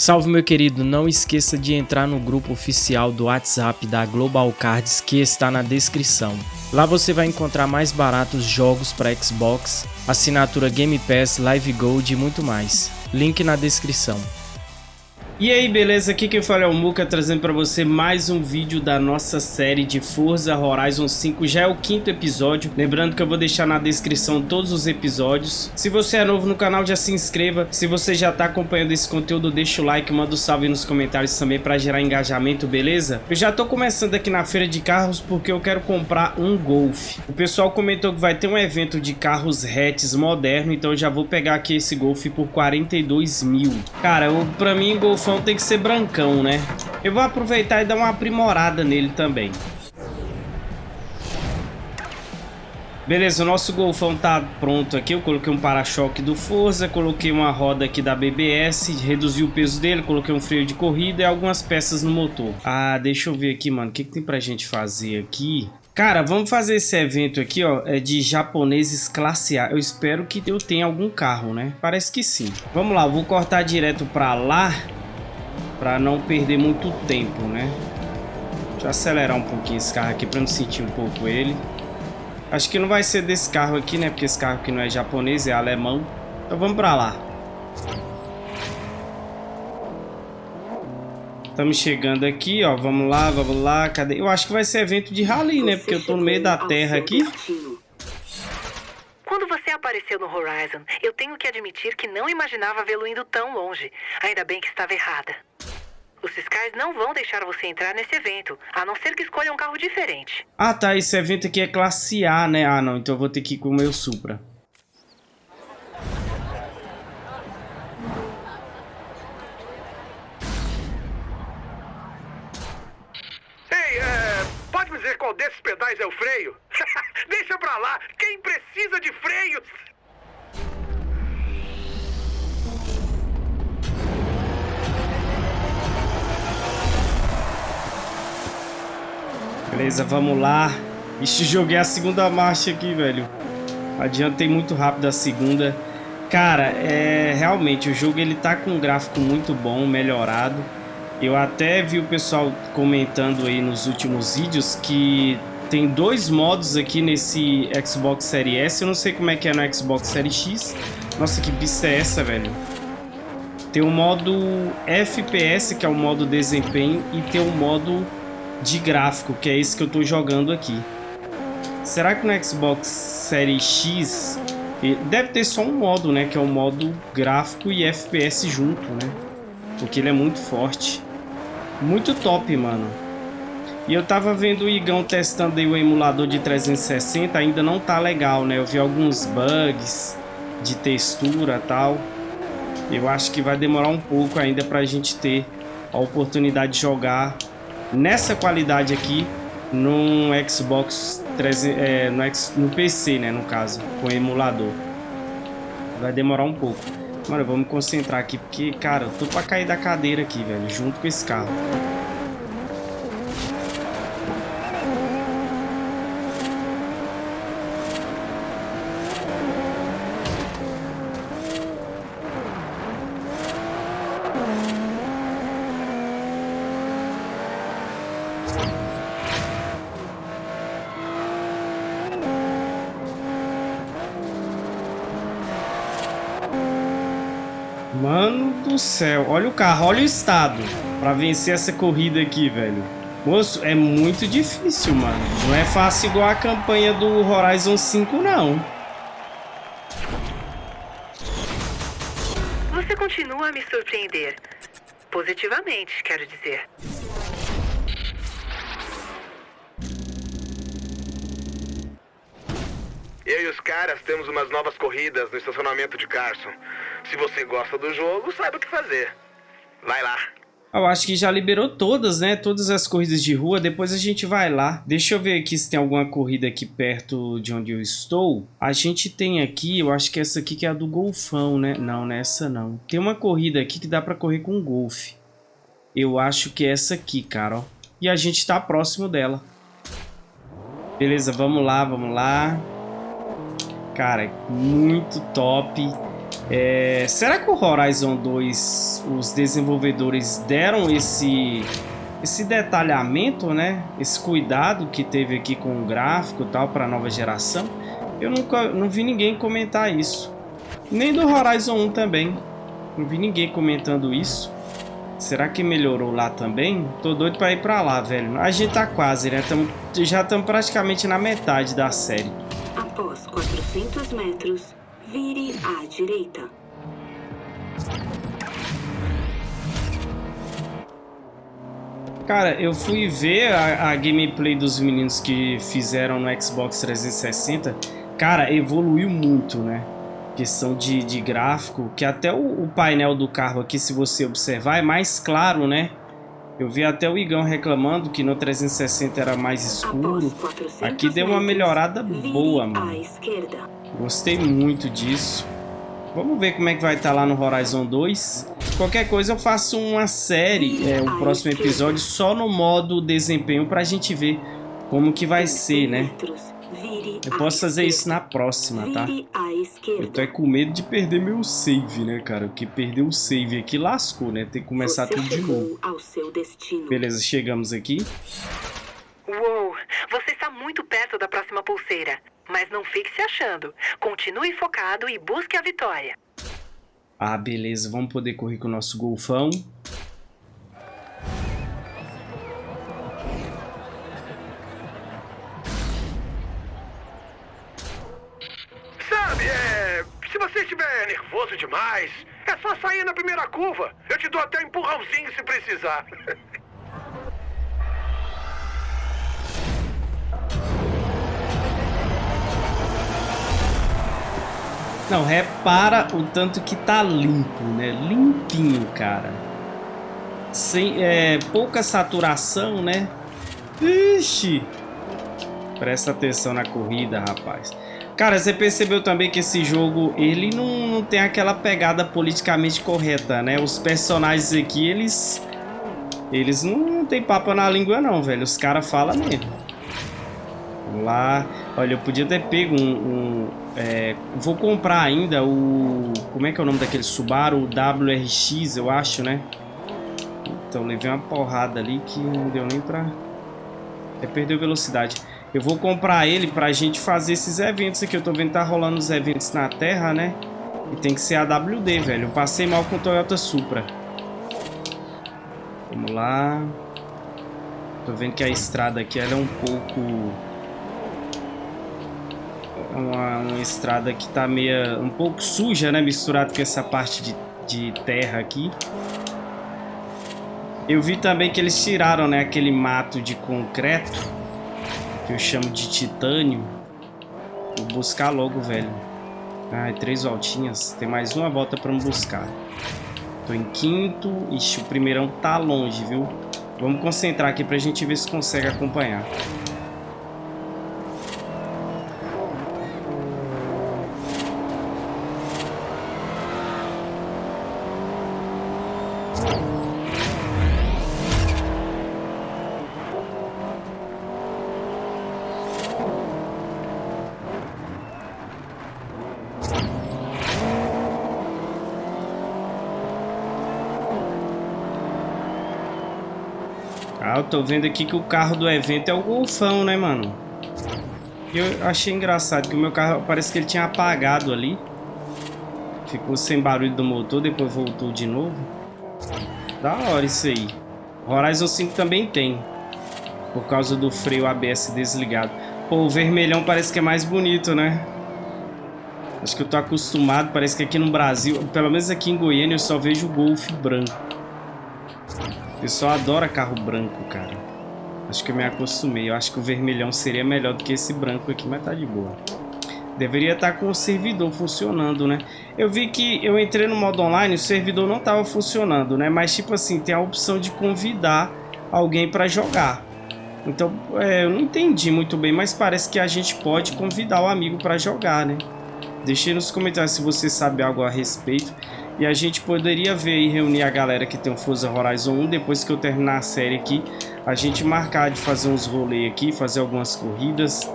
Salve meu querido, não esqueça de entrar no grupo oficial do WhatsApp da Global Cards que está na descrição. Lá você vai encontrar mais baratos jogos para Xbox, assinatura Game Pass, Live Gold e muito mais. Link na descrição. E aí, beleza? Aqui quem fala é o Muka, trazendo para você mais um vídeo da nossa série de Forza Horizon 5. Já é o quinto episódio, lembrando que eu vou deixar na descrição todos os episódios. Se você é novo no canal, já se inscreva. Se você já tá acompanhando esse conteúdo, deixa o like, manda um salve nos comentários também para gerar engajamento, beleza? Eu já tô começando aqui na feira de carros porque eu quero comprar um Golf. O pessoal comentou que vai ter um evento de carros hatches moderno, então eu já vou pegar aqui esse Golf por 42 mil. Cara, pra mim, Golf golfão tem que ser brancão, né? Eu vou aproveitar e dar uma aprimorada nele também. Beleza, o nosso golfão tá pronto aqui. Eu coloquei um para-choque do Forza, coloquei uma roda aqui da BBS, reduzi o peso dele, coloquei um freio de corrida e algumas peças no motor. Ah, deixa eu ver aqui, mano. O que, que tem pra gente fazer aqui? Cara, vamos fazer esse evento aqui, ó, é de japoneses classe A. Eu espero que eu tenha algum carro, né? Parece que sim. Vamos lá, vou cortar direto pra lá para não perder muito tempo, né? Deixa eu acelerar um pouquinho esse carro aqui para não sentir um pouco ele. Acho que não vai ser desse carro aqui, né? Porque esse carro aqui não é japonês, é alemão. Então vamos para lá. Estamos chegando aqui, ó. Vamos lá, vamos lá. Cadê? Eu acho que vai ser evento de rally, né? Porque eu tô no meio da terra aqui. Quando você apareceu no Horizon, eu tenho que admitir que não imaginava vê-lo indo tão longe. Ainda bem que estava errada. Os fiscais não vão deixar você entrar nesse evento, a não ser que escolha um carro diferente. Ah tá, esse evento aqui é classe A, né? Ah não, então eu vou ter que ir com o meu Supra. Ei, é, pode me dizer qual desses pedais é o freio? Deixa pra lá, quem precisa de freios? Beleza, vamos lá. Ixi, joguei a segunda marcha aqui, velho. Adiantei muito rápido a segunda. Cara, é realmente o jogo ele tá com um gráfico muito bom, melhorado. Eu até vi o pessoal comentando aí nos últimos vídeos que tem dois modos aqui nesse Xbox Series S. Eu não sei como é que é no Xbox Series X. Nossa, que pista é essa, velho? Tem o modo FPS, que é o modo desempenho, e tem o modo de gráfico, que é esse que eu estou jogando aqui. Será que no Xbox Series X deve ter só um modo, né? Que é o modo gráfico e FPS junto, né? Porque ele é muito forte. Muito top, mano. E eu tava vendo o Igão testando aí o emulador de 360, ainda não tá legal, né? Eu vi alguns bugs de textura tal. Eu acho que vai demorar um pouco ainda pra gente ter a oportunidade de jogar nessa qualidade aqui no Xbox 300, é, no, X, no PC, né, no caso, com emulador. Vai demorar um pouco. Mano, vamos me concentrar aqui, porque, cara, eu tô pra cair da cadeira aqui, velho, junto com esse carro. Mano do céu, olha o carro, olha o estado pra vencer essa corrida aqui, velho. Moço, é muito difícil, mano. Não é fácil igual a campanha do Horizon 5, não. Você continua a me surpreender. Positivamente, quero dizer. Eu e os caras temos umas novas corridas no estacionamento de Carson. Se você gosta do jogo, saiba o que fazer. Vai lá. Eu acho que já liberou todas, né? Todas as corridas de rua. Depois a gente vai lá. Deixa eu ver aqui se tem alguma corrida aqui perto de onde eu estou. A gente tem aqui, eu acho que essa aqui que é a do Golfão, né? Não, nessa não. Tem uma corrida aqui que dá pra correr com Golf. Eu acho que é essa aqui, cara, ó. E a gente tá próximo dela. Beleza, vamos lá, vamos lá. Cara, muito top. É, será que o Horizon 2, os desenvolvedores deram esse, esse detalhamento, né? Esse cuidado que teve aqui com o gráfico e tal para a nova geração? Eu nunca não vi ninguém comentar isso. Nem do Horizon 1 também. Não vi ninguém comentando isso. Será que melhorou lá também? Tô doido para ir para lá, velho. A gente tá quase, né? Tamo, já estamos praticamente na metade da série. Após 400 metros, Vire à direita. Cara, eu fui ver a, a, gameplay dos meninos que fizeram no Xbox 360. Cara, evoluiu muito, né? Questão de, de gráfico, que até o, o, painel do carro aqui, se você observar, é mais claro, né? Eu vi até o Igão reclamando que no 360 era mais escuro. Aqui deu uma melhorada boa, mano. Gostei muito disso. Vamos ver como é que vai estar tá lá no Horizon 2. Qualquer coisa eu faço uma série, é, o próximo episódio, só no modo desempenho pra gente ver como que vai ser, né? Eu posso fazer isso na próxima, tá? Eu tô é com medo de perder meu save, né, cara? Porque perder o save aqui lascou, né? Tem que começar tudo de novo. Beleza, chegamos aqui. Uou, você está muito perto da próxima pulseira. Mas não fique se achando. Continue focado e busque a vitória. Ah, beleza. Vamos poder correr com o nosso golfão. Sabe, é... Se você estiver nervoso demais, é só sair na primeira curva. Eu te dou até um empurrãozinho se precisar. Não, repara o tanto que tá limpo, né? Limpinho, cara. Sem, é, pouca saturação, né? Ixi! Presta atenção na corrida, rapaz. Cara, você percebeu também que esse jogo, ele não, não tem aquela pegada politicamente correta, né? Os personagens aqui, eles... Eles não, não tem papo na língua não, velho. Os caras falam mesmo. Vamos lá. Olha, eu podia ter pego um... um é, vou comprar ainda o... Como é que é o nome daquele Subaru? WRX, eu acho, né? Então, levei uma porrada ali que não deu nem pra... É, perdeu velocidade. Eu vou comprar ele pra gente fazer esses eventos aqui. Eu tô vendo que tá rolando os eventos na Terra, né? E tem que ser a WD, velho. Eu passei mal com o Toyota Supra. Vamos lá. Tô vendo que a estrada aqui ela é um pouco uma, uma estrada que tá meio um pouco suja, né? Misturado com essa parte de, de terra aqui. Eu vi também que eles tiraram, né? Aquele mato de concreto. Que eu chamo de titânio. Vou buscar logo, velho. Ai, três voltinhas. Tem mais uma volta pra me buscar. Tô em quinto. Ixi, o primeirão tá longe, viu? Vamos concentrar aqui pra gente ver se consegue acompanhar. Ah, eu tô vendo aqui que o carro do evento é o Golfão, né, mano? Eu achei engraçado que o meu carro parece que ele tinha apagado ali. Ficou sem barulho do motor, depois voltou de novo. Da hora isso aí. Horizon 5 também tem. Por causa do freio ABS desligado. Pô, o vermelhão parece que é mais bonito, né? Acho que eu tô acostumado, parece que aqui no Brasil, pelo menos aqui em Goiânia, eu só vejo o Golf branco. Pessoal adora carro branco, cara. Acho que eu me acostumei. Eu acho que o vermelhão seria melhor do que esse branco aqui, mas tá de boa. Deveria estar tá com o servidor funcionando, né? Eu vi que eu entrei no modo online, o servidor não estava funcionando, né? Mas tipo assim, tem a opção de convidar alguém para jogar. Então, é, eu não entendi muito bem, mas parece que a gente pode convidar o amigo para jogar, né? Deixe nos comentários se você sabe algo a respeito. E a gente poderia ver e reunir a galera que tem o Forza Horizon 1 depois que eu terminar a série aqui. A gente marcar de fazer uns rolês aqui, fazer algumas corridas.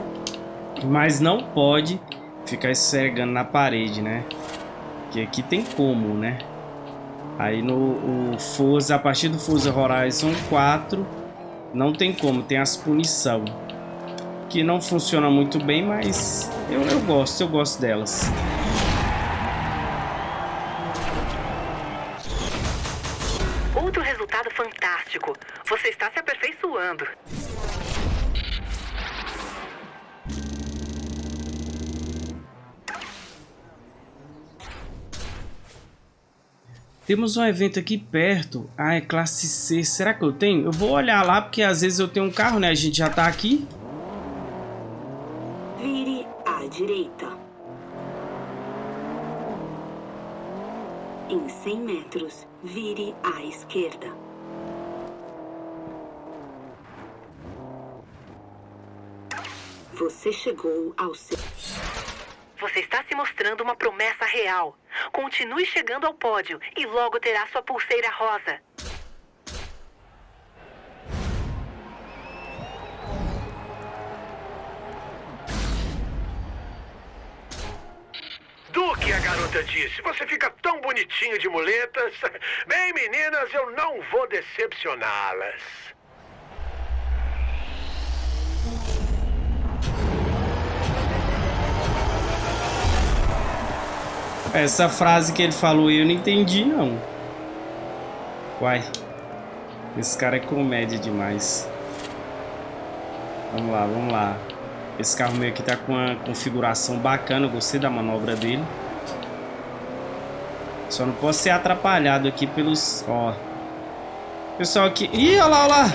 Mas não pode ficar esfregando na parede, né? Que aqui tem como, né? Aí no Forza, a partir do Forza Horizon 4, não tem como, tem as punição. Que não funciona muito bem, mas eu, eu gosto, eu gosto delas. Fantástico. Você está se aperfeiçoando. Temos um evento aqui perto. Ah, é classe C. Será que eu tenho? Eu vou olhar lá, porque às vezes eu tenho um carro, né? A gente já tá aqui. Vire à direita. Em 100 metros, vire à esquerda. Você chegou ao seu... Você está se mostrando uma promessa real. Continue chegando ao pódio e logo terá sua pulseira rosa. Do que a garota disse, você fica tão bonitinho de muletas. Bem, meninas, eu não vou decepcioná-las. Essa frase que ele falou eu não entendi, não. Uai. Esse cara é comédia demais. Vamos lá, vamos lá. Esse carro meio que tá com uma configuração bacana. Eu gostei da manobra dele. Só não posso ser atrapalhado aqui pelos... Ó. Pessoal aqui... Ih, olha lá, olha lá.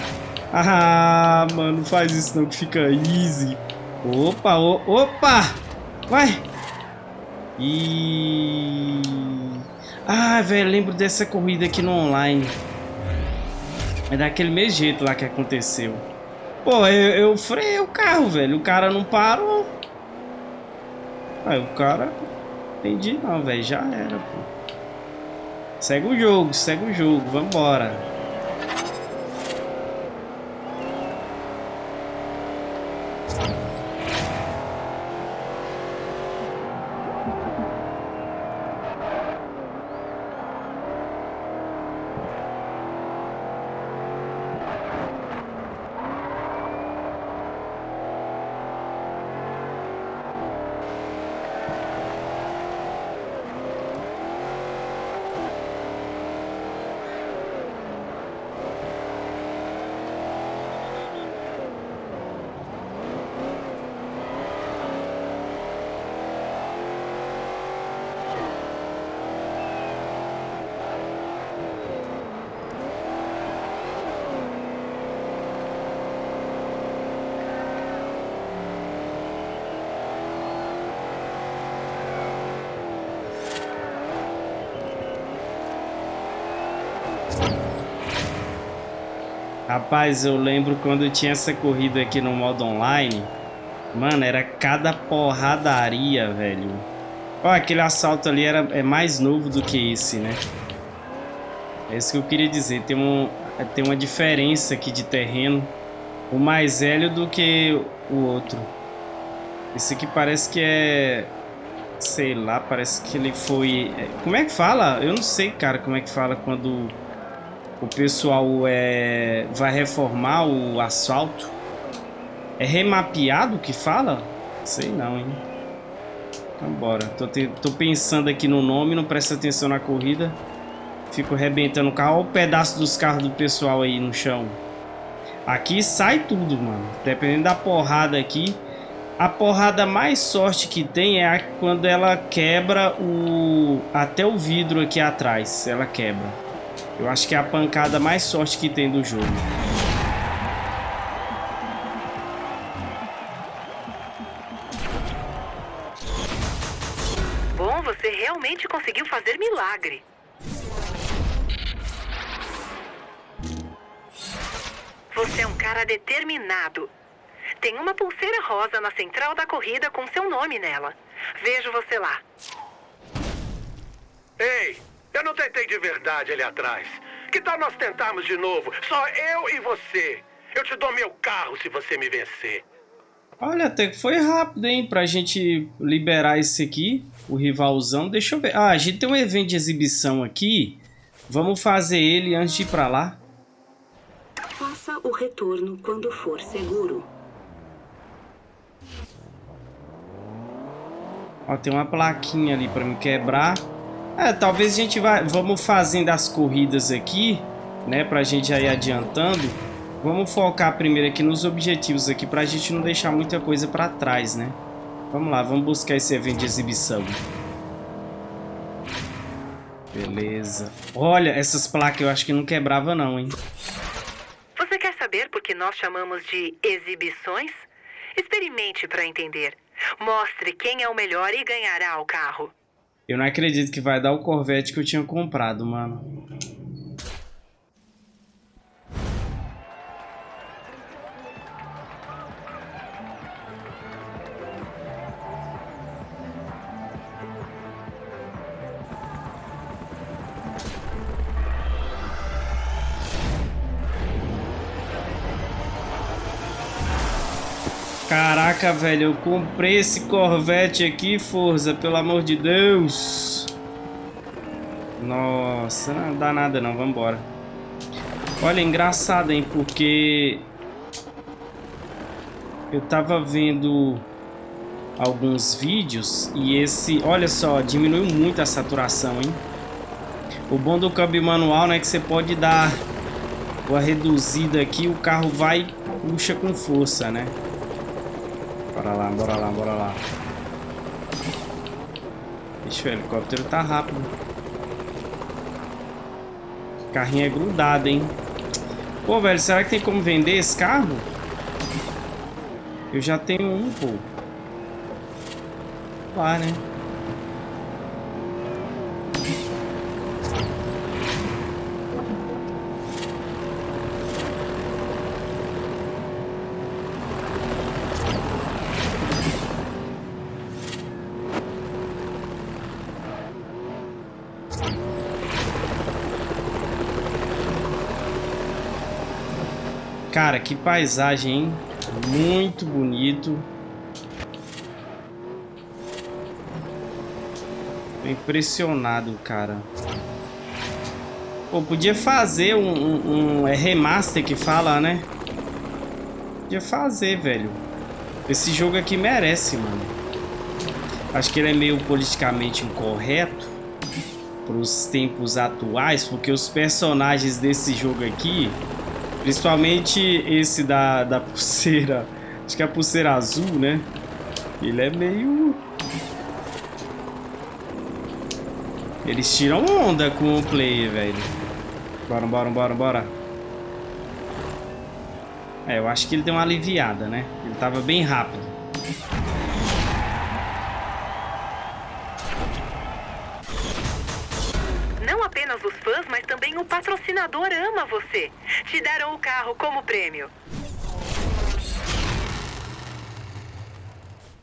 Ah, mano, não faz isso não que fica easy. Opa, o... opa. Vai. E... Ah, velho, lembro dessa corrida aqui no online. É daquele mesmo jeito lá que aconteceu. Pô, eu, eu o carro, velho. O cara não parou. Aí o cara... Entendi não, velho. Já era, pô. Segue o jogo, segue o jogo. Vambora. Rapaz, eu lembro quando tinha essa corrida aqui no modo online. Mano, era cada porradaria, velho. Ó, aquele assalto ali era, é mais novo do que esse, né? É isso que eu queria dizer. Tem, um, tem uma diferença aqui de terreno. O mais velho do que o outro. Esse aqui parece que é... Sei lá, parece que ele foi... É, como é que fala? Eu não sei, cara, como é que fala quando o pessoal é, vai reformar o asfalto. É remapeado que fala? Sei não, hein? Então bora. Tô, te, tô pensando aqui no nome, não presta atenção na corrida. Fico arrebentando o carro. Olha o pedaço dos carros do pessoal aí no chão. Aqui sai tudo, mano. Dependendo da porrada aqui. A porrada mais sorte que tem é quando ela quebra o... Até o vidro aqui atrás. Ela quebra. Eu acho que é a pancada mais sorte que tem do jogo. Bom, você realmente conseguiu fazer milagre. Você é um cara determinado. Tem uma pulseira rosa na central da corrida com seu nome nela. Vejo você lá. Ei, eu não tentei de verdade ali atrás. Que tal nós tentarmos de novo? Só eu e você. Eu te dou meu carro se você me vencer. Olha, até que foi rápido, hein? Pra gente liberar esse aqui. o rivalzão. Deixa eu ver. Ah, a gente tem um evento de exibição aqui. Vamos fazer ele antes de ir pra lá. Faça o retorno quando for seguro. Ó, tem uma plaquinha ali pra me quebrar. É, talvez a gente vai... Vamos fazendo as corridas aqui, né? Pra gente já ir adiantando. Vamos focar primeiro aqui nos objetivos aqui, pra gente não deixar muita coisa pra trás, né? Vamos lá, vamos buscar esse evento de exibição. Beleza. Olha, essas placas eu acho que não quebrava não, hein? Você quer saber por que nós chamamos de exibições? Experimente para entender. Mostre quem é o melhor e ganhará o carro. Eu não acredito que vai dar o Corvette que eu tinha comprado, mano. Caraca, velho, eu comprei esse Corvette aqui, Forza, pelo amor de Deus. Nossa, não dá nada não, vambora. Olha, engraçado, hein, porque... Eu tava vendo alguns vídeos e esse... Olha só, diminuiu muito a saturação, hein. O bom do câmbio manual, né, é que você pode dar uma reduzida aqui, o carro vai puxa com força, né. Bora lá, bora lá, bora lá. Ixi, o helicóptero tá rápido. O carrinho é grudado, hein? Pô, velho, será que tem como vender esse carro? Eu já tenho um, pô. Lá, né? Cara, que paisagem, hein? Muito bonito. Tô impressionado, cara. Pô, podia fazer um, um, um, É remaster que fala, né? Podia fazer, velho. Esse jogo aqui merece, mano. Acho que ele é meio politicamente incorreto para os tempos atuais, porque os personagens desse jogo aqui Principalmente esse da, da pulseira. Acho que é a pulseira azul, né? Ele é meio... Eles tiram onda com o player, velho. Bora, bora, bora, bora. É, eu acho que ele deu uma aliviada, né? Ele tava bem rápido. O patrocinador ama você. Te deram o carro como prêmio.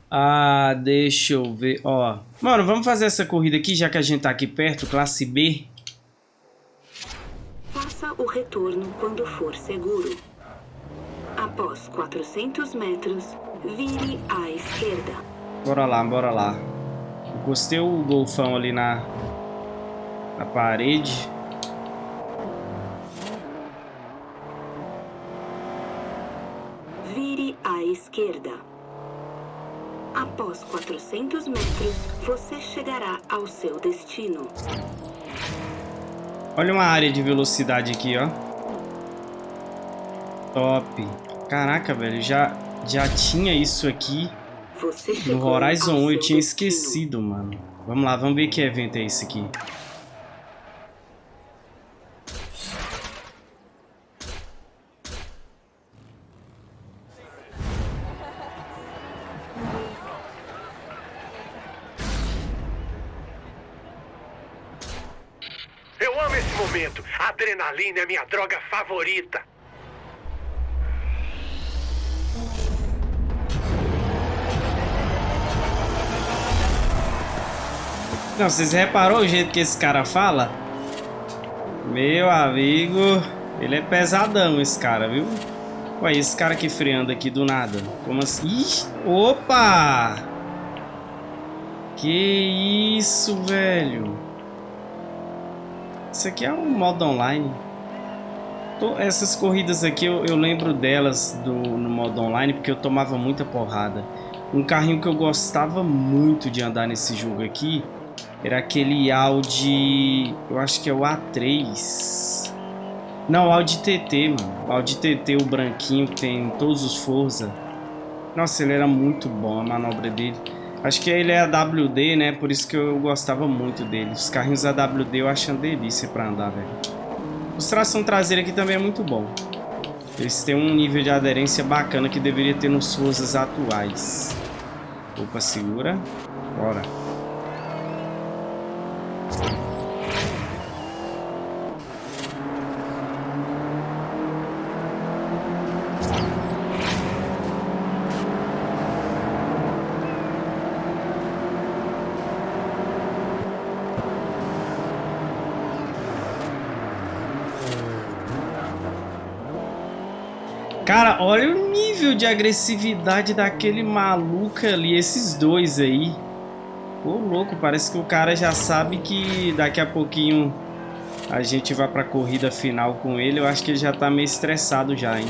Ah, deixa eu ver. Ó, mano, vamos fazer essa corrida aqui, já que a gente tá aqui perto, classe B. Faça o retorno quando for seguro. Após 400 metros, vire à esquerda. Bora lá, bora lá. Encostei o golfão ali na, na parede. Esquerda. Após 400 metros, você chegará ao seu destino. Olha uma área de velocidade aqui, ó. Top. Caraca, velho, já, já tinha isso aqui no Horizon 1. Eu tinha esquecido, mano. Vamos lá, vamos ver que evento é esse aqui. Adrenalina é minha droga favorita. Não, vocês reparou o jeito que esse cara fala? Meu amigo, ele é pesadão esse cara, viu? Olha esse cara aqui freando aqui do nada. Como assim? Ih, opa! Que Que isso, velho. Isso aqui é um modo online. Essas corridas aqui eu, eu lembro delas do, no modo online porque eu tomava muita porrada. Um carrinho que eu gostava muito de andar nesse jogo aqui era aquele Audi... Eu acho que é o A3. Não, Audi TT, mano. Audi TT, o branquinho que tem todos os Forza. Nossa, ele era muito bom a manobra dele. Acho que ele é AWD, né? Por isso que eu gostava muito dele. Os carrinhos AWD eu acho uma delícia pra andar, velho. O tração traseira aqui também é muito bom. Eles têm um nível de aderência bacana que deveria ter nos Forzas atuais. Opa, segura. Bora. Cara, olha o nível de agressividade daquele maluco ali, esses dois aí. Ô, louco, parece que o cara já sabe que daqui a pouquinho a gente vai pra corrida final com ele. Eu acho que ele já tá meio estressado já, hein.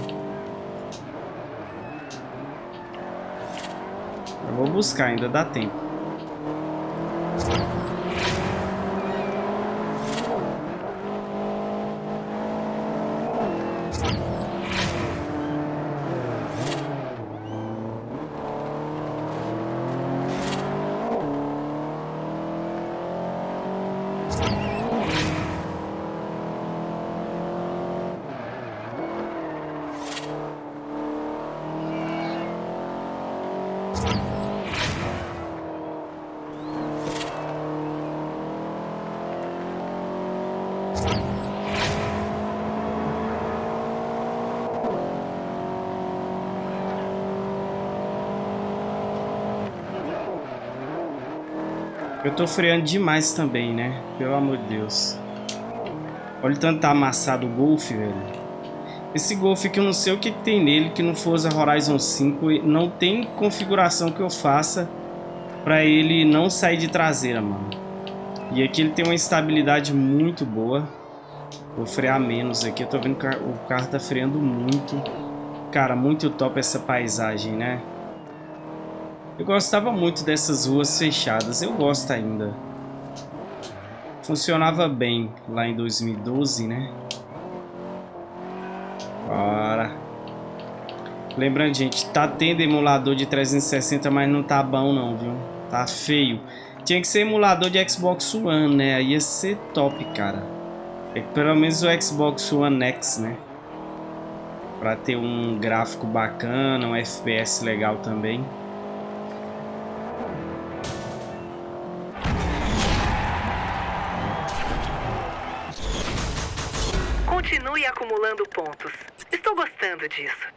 Eu vou buscar, ainda dá tempo. Eu tô freando demais também, né? Pelo amor de Deus. Olha o tanto tá amassado o Golf, velho. Esse Golf que eu não sei o que, tem nele, que no Forza Horizon 5 não tem configuração que eu faça pra ele não sair de traseira, mano. E aqui ele tem uma estabilidade muito boa. Vou frear menos aqui. Eu tô vendo que o carro tá freando muito. Cara, muito top essa paisagem, né? Eu gostava muito dessas ruas fechadas, eu gosto ainda. Funcionava bem lá em 2012, né? Bora. Lembrando, gente, tá tendo emulador de 360, mas não tá bom não, viu? Tá feio. Tinha que ser emulador de Xbox One, né? Ia ser top, cara. É pelo menos o Xbox One X, né? Pra ter um gráfico bacana, um FPS legal também. Continue acumulando pontos. Estou gostando disso.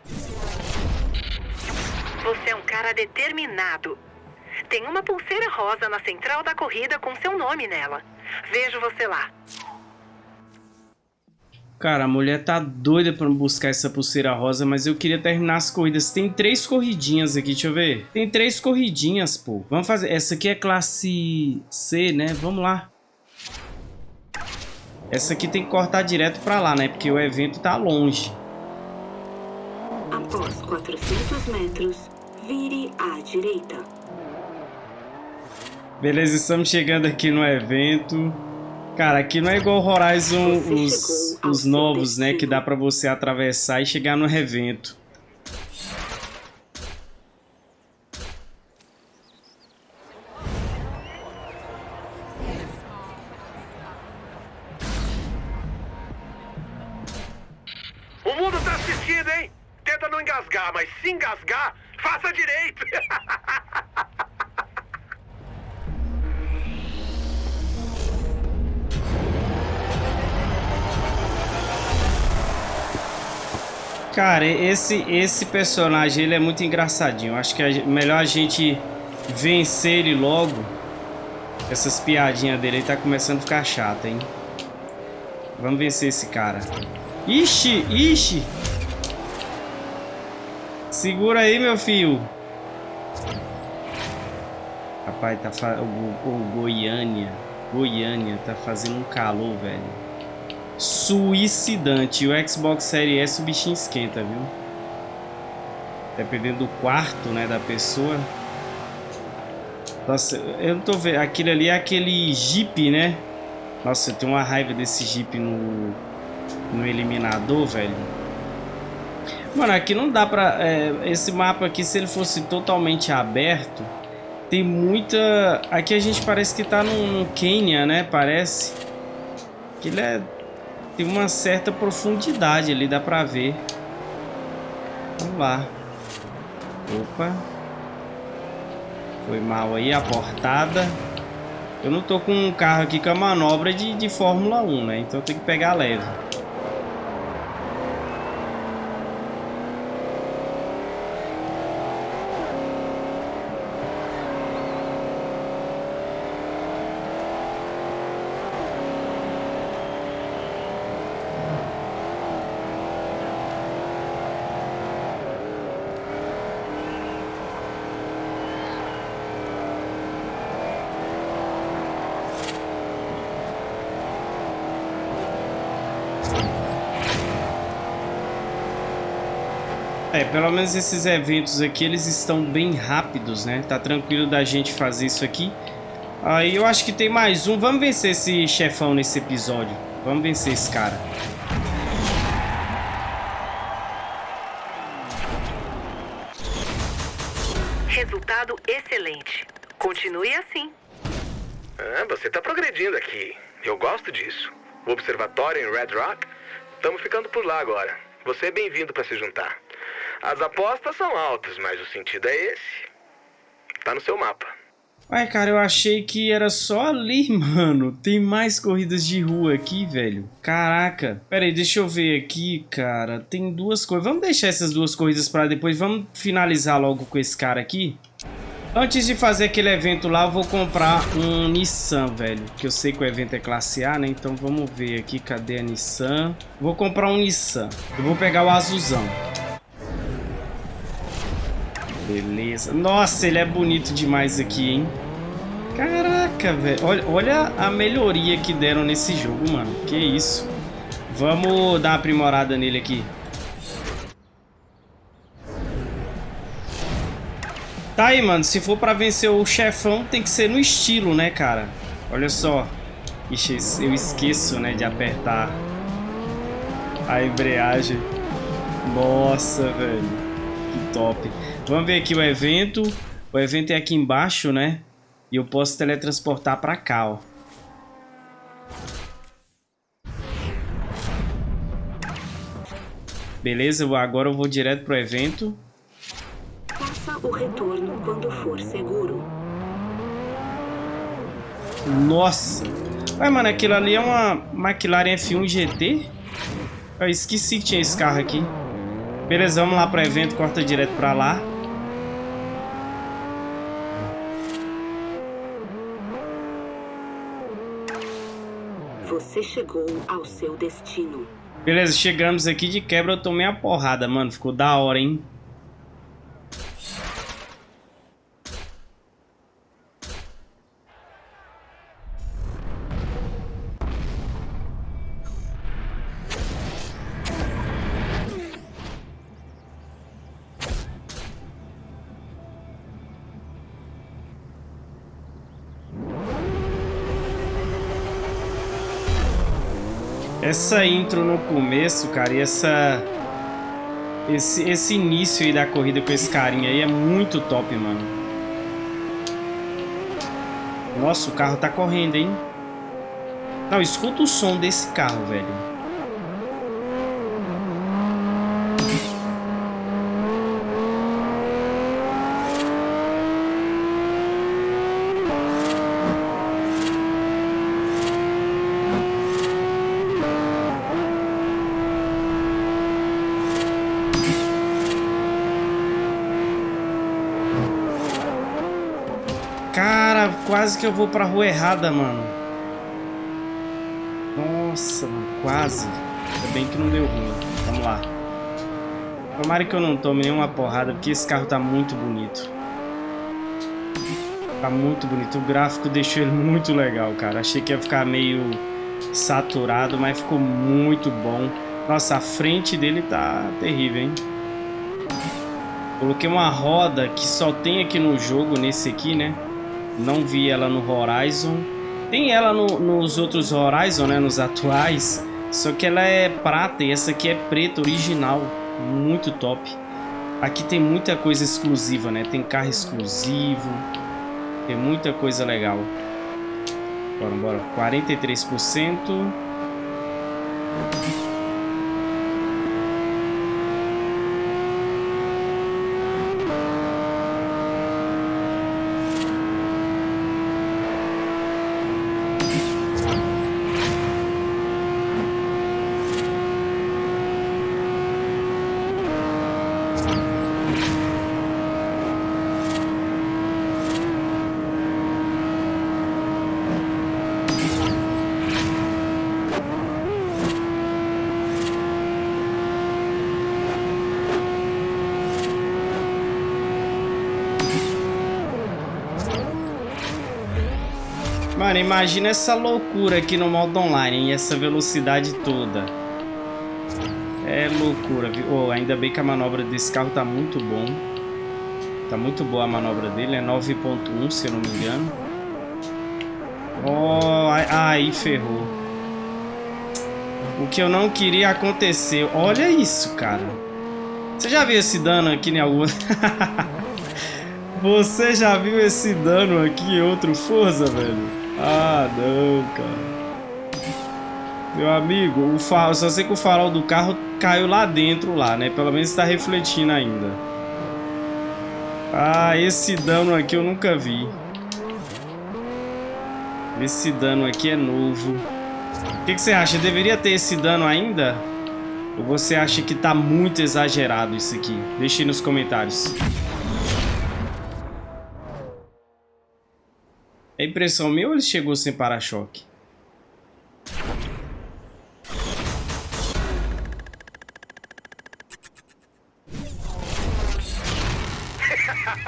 Você é um cara determinado. Tem uma pulseira rosa na central da corrida com seu nome nela. Vejo você lá. Cara, a mulher tá doida pra buscar essa pulseira rosa, mas eu queria terminar as corridas. Tem três corridinhas aqui, deixa eu ver. Tem três corridinhas, pô. Vamos fazer. Essa aqui é classe C, né? Vamos lá. Essa aqui tem que cortar direto pra lá, né? Porque o evento tá longe. Após 400 metros, vire à direita. Beleza, estamos chegando aqui no evento. Cara, aqui não é igual Horizon os, os novos, né? Que dá pra você atravessar e chegar no evento. Cara, esse, esse personagem, ele é muito engraçadinho. Acho que é melhor a gente vencer ele logo. Essas piadinhas dele, ele tá começando a ficar chato, hein? Vamos vencer esse cara. Ixi, ixi. Segura aí, meu filho. Rapaz, tá fa... o, o Goiânia. Goiânia tá fazendo um calor, velho. Suicidante. O Xbox Series S o bichinho esquenta, viu? Dependendo do quarto, né, da pessoa. Nossa, eu não tô vendo. Aquilo ali é aquele Jeep, né? Nossa, eu tenho uma raiva desse Jeep no, no eliminador, velho. Mano, aqui não dá pra... É, esse mapa aqui, se ele fosse totalmente aberto, tem muita... Aqui a gente parece que tá no Quênia, né? Parece. Que ele é... Tem uma certa profundidade ali, dá pra ver. Vamos lá. Opa. Foi mal aí a portada. Eu não tô com um carro aqui com a manobra de, de Fórmula 1, né? Então tenho que pegar leve. Pelo menos esses eventos aqui, eles estão bem rápidos, né? Tá tranquilo da gente fazer isso aqui. Aí eu acho que tem mais um. Vamos vencer esse chefão nesse episódio. Vamos vencer esse cara. Resultado excelente. Continue assim. Ah, você tá progredindo aqui. Eu gosto disso. O observatório em Red Rock? Estamos ficando por lá agora. Você é bem-vindo para se juntar. As apostas são altas, mas o sentido é esse. Tá no seu mapa. Ai, cara, eu achei que era só ali, mano. Tem mais corridas de rua aqui, velho. Caraca. Pera aí, deixa eu ver aqui, cara. Tem duas coisas. Vamos deixar essas duas corridas pra depois. Vamos finalizar logo com esse cara aqui. Antes de fazer aquele evento lá, eu vou comprar um Nissan, velho. Que eu sei que o evento é classe A, né? Então vamos ver aqui. Cadê a Nissan? Vou comprar um Nissan. Eu vou pegar o azulzão. Beleza. Nossa, ele é bonito demais aqui, hein? Caraca, velho. Olha, olha a melhoria que deram nesse jogo, mano. Que isso. Vamos dar uma aprimorada nele aqui. Tá aí, mano. Se for pra vencer o chefão, tem que ser no estilo, né, cara? Olha só. Ixi, eu esqueço, né, de apertar a embreagem. Nossa, velho. Que top. Vamos ver aqui o evento. O evento é aqui embaixo, né? E eu posso teletransportar pra cá, ó. Beleza, agora eu vou direto pro evento. Faça o retorno quando for seguro. Nossa! Ué, mano, aquilo ali é uma McLaren F1 GT? Eu esqueci que tinha esse carro aqui. Beleza, vamos lá pro evento, corta direto pra lá. Você chegou ao seu destino. Beleza, chegamos aqui de quebra, eu tomei a porrada, mano. Ficou da hora, hein? Essa intro no começo, cara, e essa... Esse, esse início aí da corrida com esse carinha aí é muito top, mano. Nossa, o carro tá correndo, hein? Não, escuta o som desse carro, velho. Cara, quase que eu vou pra rua errada, mano. Nossa, mano, quase. Ainda bem que não deu ruim. Vamos lá. Tomara que eu não tome nenhuma porrada, porque esse carro tá muito bonito. Tá muito bonito. O gráfico deixou ele muito legal, cara. Achei que ia ficar meio saturado, mas ficou muito bom. Nossa, a frente dele tá terrível, hein? Coloquei uma roda que só tem aqui no jogo, nesse aqui, né? Não vi ela no Horizon. Tem ela no, nos outros Horizon, né? Nos atuais. Só que ela é prata e essa aqui é preta, original. Muito top. Aqui tem muita coisa exclusiva, né? Tem carro exclusivo. Tem muita coisa legal. Bora, bora. 43%. Mano, imagina essa loucura aqui no modo online, e essa velocidade toda. É loucura, viu? Oh, ainda bem que a manobra desse carro tá muito bom. Tá muito boa a manobra dele, é 9.1 se eu não me engano. Oh, aí ferrou. O que eu não queria acontecer. Olha isso, cara. Você já viu esse dano aqui em algum... Você já viu esse dano aqui em outro Forza, velho? Ah, não, cara. Meu amigo, o farol, só sei que o farol do carro caiu lá dentro, lá, né? Pelo menos está refletindo ainda. Ah, esse dano aqui eu nunca vi. Esse dano aqui é novo. O que, que você acha? Deveria ter esse dano ainda? Ou você acha que tá muito exagerado isso aqui? Deixe aí nos comentários. Impressão minha ou ele chegou sem para-choque?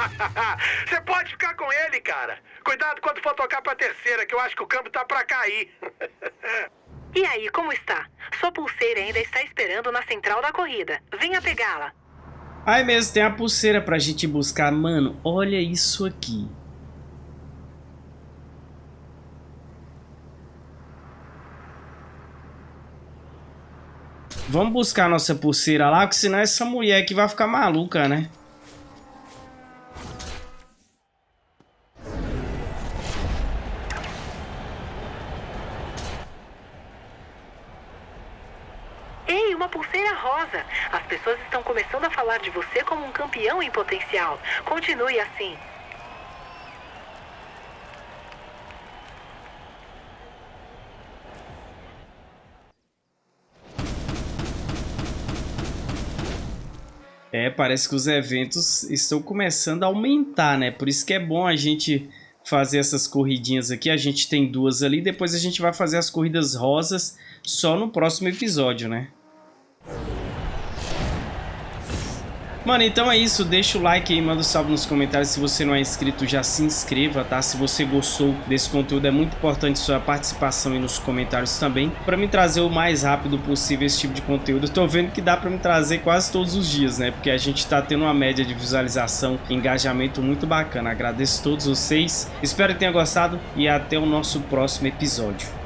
Você pode ficar com ele, cara. Cuidado quando for tocar pra terceira, que eu acho que o câmbio tá pra cair. e aí, como está? Sua pulseira ainda está esperando na central da corrida. Venha pegá-la. Ai mesmo, tem a pulseira pra gente buscar. Mano, olha isso aqui. Vamos buscar nossa pulseira lá, porque senão essa mulher aqui vai ficar maluca, né? Ei, uma pulseira rosa. As pessoas estão começando a falar de você como um campeão em potencial. Continue assim. É, parece que os eventos estão começando a aumentar, né? Por isso que é bom a gente fazer essas corridinhas aqui. A gente tem duas ali, depois a gente vai fazer as corridas rosas só no próximo episódio, né? Mano, então é isso. Deixa o like aí, manda um salve nos comentários. Se você não é inscrito, já se inscreva, tá? Se você gostou desse conteúdo, é muito importante sua participação aí nos comentários também. Pra me trazer o mais rápido possível esse tipo de conteúdo. Tô vendo que dá pra me trazer quase todos os dias, né? Porque a gente tá tendo uma média de visualização e engajamento muito bacana. Agradeço a todos vocês. Espero que tenha gostado e até o nosso próximo episódio.